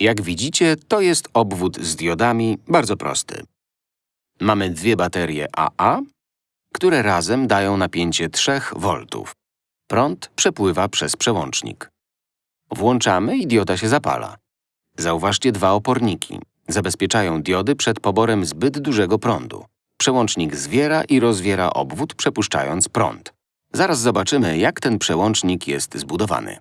Jak widzicie, to jest obwód z diodami bardzo prosty. Mamy dwie baterie AA, które razem dają napięcie 3 V. Prąd przepływa przez przełącznik. Włączamy i dioda się zapala. Zauważcie dwa oporniki. Zabezpieczają diody przed poborem zbyt dużego prądu. Przełącznik zwiera i rozwiera obwód, przepuszczając prąd. Zaraz zobaczymy, jak ten przełącznik jest zbudowany.